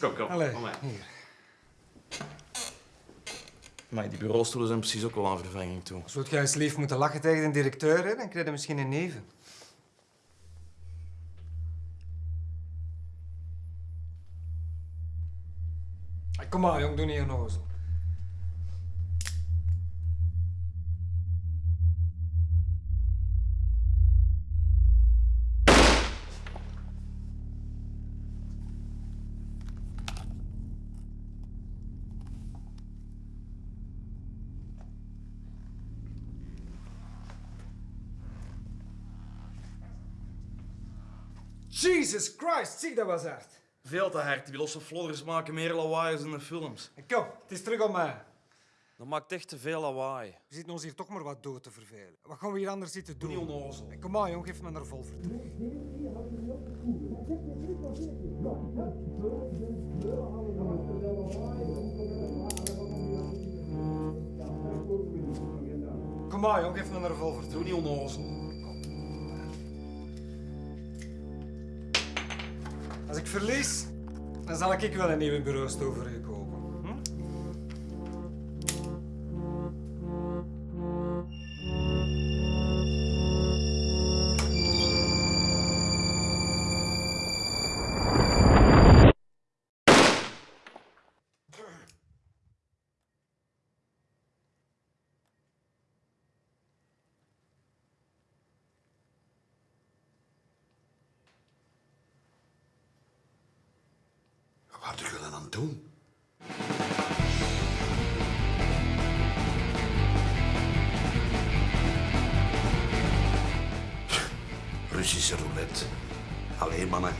Kom, kom. Allee, kom maar. hier. Maar die bureaustoelen zijn precies ook wel aan vervanging toe. Zou jij eens lief moeten lachen tegen de directeur, hè? dan krijg je misschien een neven. Kom maar, jong, doe niet onnozel. Jesus Christ, zie dat was hard. Veel te hard. Die losse flodders maken meer lawaai als in de films. Kom, het is terug om mij. Dat maakt echt te veel lawaai. We zitten ons hier toch maar wat dood te vervelen. Wat gaan we hier anders zitten doen? Niet onnozel. Kom maar, jong, geef me een revolver. terug. Kom maar, jong, geef me een revolver. terug. Doe niet onnozel. Als ik verlies, dan zal ik wel een nieuwe bureaustoel voor u. doen? Russische roulette. Allee, mannen.